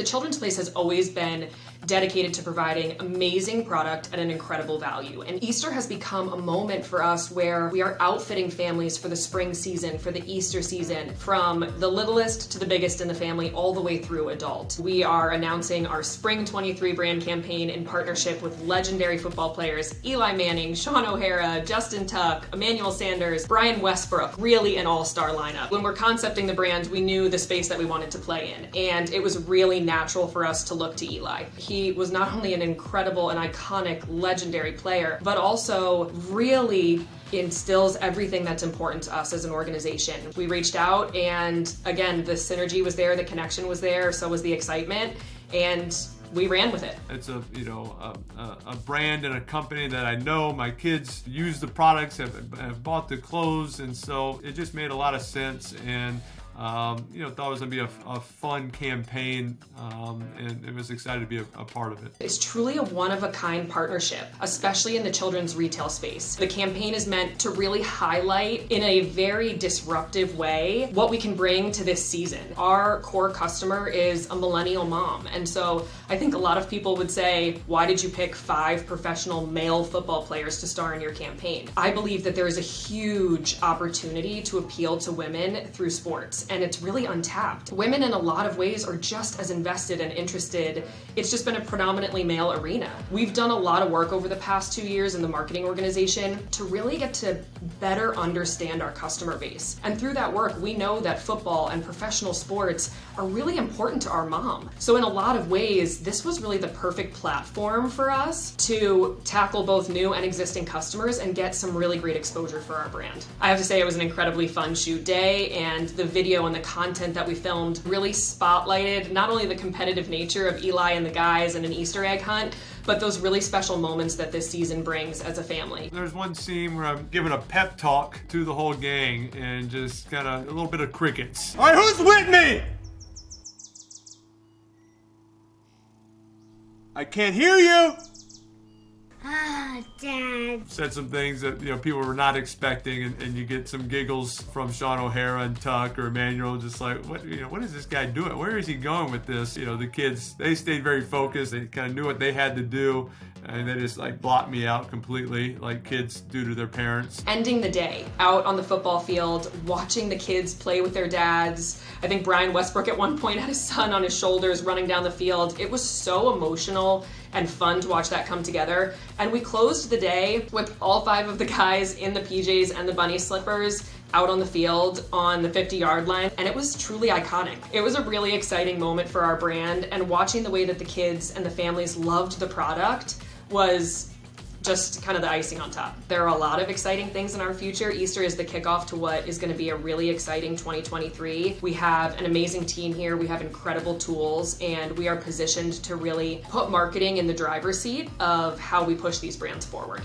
The Children's Place has always been dedicated to providing amazing product at an incredible value. And Easter has become a moment for us where we are outfitting families for the spring season, for the Easter season, from the littlest to the biggest in the family, all the way through adult. We are announcing our Spring 23 brand campaign in partnership with legendary football players Eli Manning, Shaun O'Hara, Justin Tuck, Emmanuel Sanders, Brian Westbrook, really an all-star lineup. When we're concepting the brand, we knew the space that we wanted to play in, and it was really natural for us to look to Eli. He was not only an incredible and iconic, legendary player, but also really instills everything that's important to us as an organization. We reached out and again, the synergy was there, the connection was there, so was the excitement, and we ran with it. It's a you know a, a, brand and a company that I know. My kids use the products, have, have bought the clothes, and so it just made a lot of sense. And um, you know, thought it was going to be a, a, fun campaign um, and it was excited to be a, a, part of it. It's truly a one-of-a-kind partnership, especially in the children's retail space. The campaign is meant to really highlight in a very disruptive way what we can bring to this season. Our core customer is a millennial mom, and so I think a lot of people would say, why did you pick five professional male football players to star in your campaign? I believe that there is a huge opportunity to appeal to women through sports and it's really untapped. Women in a lot of ways are just as invested and interested. It's just been a predominantly male arena. We've done a lot of work over the past two years in the marketing organization to really get to better understand our customer base. And through that work, we know that football and professional sports are really important to our mom. So in a lot of ways, this was really the perfect platform for us to tackle both new and existing customers and get some really great exposure for our brand. I have to say it was an incredibly fun shoot day and the video video and the content that we filmed really spotlighted not only the competitive nature of Eli and the guys and an Easter egg hunt, but those really special moments that this season brings as a family. There's one scene where I'm giving a pep talk to the whole gang and just kind of a little bit of crickets. All right, who's with me? I can't hear you. Ah, Dad. Said some things that, you know, people were not expecting and, and you get some giggles from Shaun O'Hara and Tuck or Emmanuel just like, what, you know, what is this guy doing? Where is he going with this? You know, the kids, they stayed very focused. They kind of knew what they had to do and they just like blocked me out completely like kids do to their parents. Ending the day out on the football field, watching the kids play with their dads. I think Brian Westbrook at one point had his son on his shoulders running down the field. It was so emotional and fun to watch that come together. And we closed the day with all five of the guys in the PJs and the bunny slippers out on the field on the 50 yard line and it was truly iconic. It was a really exciting moment for our brand and watching the way that the kids and the families loved the product was just kind of the icing on top. There are a lot of exciting things in our future. Easter is the kickoff to what is going to be a really exciting 2023. We have an amazing team here. We have incredible tools and we are positioned to really put marketing in the driver's seat of how we push these brands forward.